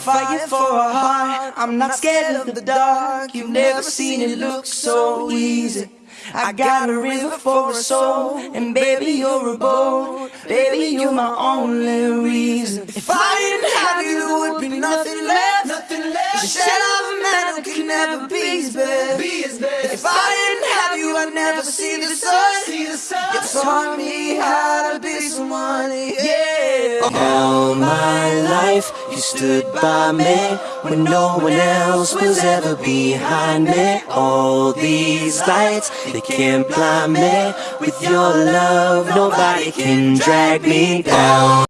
fighting for a heart. I'm not scared of the dark. You've never seen it look so easy. I got a river for a soul, and baby, you're a boat. Baby, you're my only reason. If I didn't have you, there would be nothing left. Nothing left. The shed of a man who can never be his best. If I didn't have you, I'd never see the sun. See the sun. You taught me how to be someone, yeah. All my life you stood by me when no one else was ever behind me. All these lights, they can't blind me. With your love, nobody can drag me down.